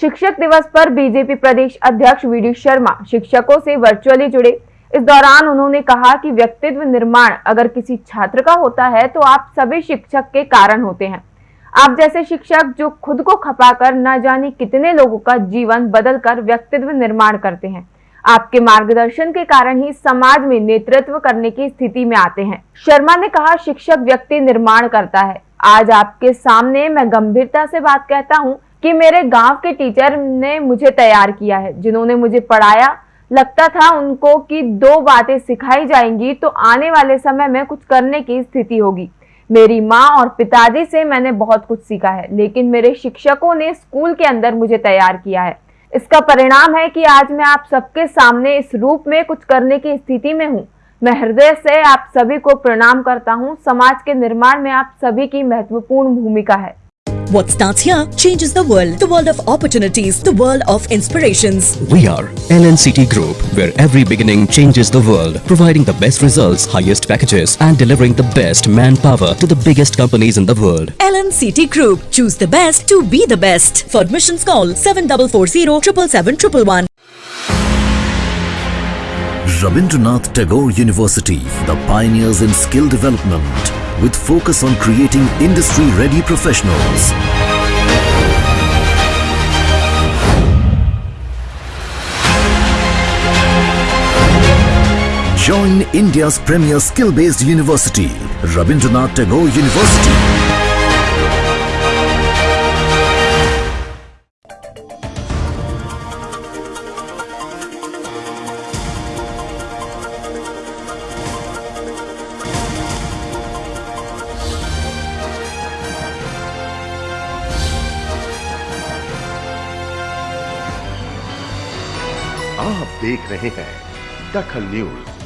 शिक्षक दिवस पर बीजेपी प्रदेश अध्यक्ष वी शर्मा शिक्षकों से वर्चुअली जुड़े। इस दौरान उन्होंने कहा कि व्यक्तित्व निर्माण अगर किसी छात्र का होता है तो आप सभी शिक्षक के कारण होते हैं। आप जैसे शिक्षक जो खुद को खपाकर न जाने कितने लोगों का जीवन बदलकर व्यक्तित्व निर्माण करते हैं, आपके मार्गदर्शन के कारण ही समाज में नेतृत्व करने की स्थिति में आते हैं। शर्मा ने कहा, शिक्षक व्यक्ति निर्माण करता है। आज आपके सामने मैं गंभीरता से बात कहता हूँ कि मेरे गाँव के टीचर ने मुझे तैयार किया है, जिन्होंने मुझे पढ़ाया। लगता था उनको कि दो बातें सिखाई जाएँगी तो आने वाले समय में कुछ करने की स्थिति होगी। मेरी माँ और पिताजी से मैंने बहुत कुछ सीखा है, लेकिन मेरे शिक्षकों ने स्कूल के अंदर मुझे तैयार किया है। इसका परिणाम है कि आज मैं आप सबके सामने इस रूप में कुछ करने की स्थिति में हूँ। मैं हृदय से आप सभी को प्रणाम करता हूँ। समाज के निर्माण में आप सभी की महत्वपूर्ण भूमिका है। What starts here changes the world. The world of opportunities. The world of inspirations. We are LNCT Group, where every beginning changes the world, providing the best results, highest packages, and delivering the best manpower to the biggest companies in the world. LNCT Group. Choose the best to be the best. For admissions call 7440 777 Rabindranath Tagore University, the pioneers in skill development, with focus on creating industry-ready professionals. Join India's premier skill-based university, Rabindranath Tagore University. आप देख रहे हैं दखल news.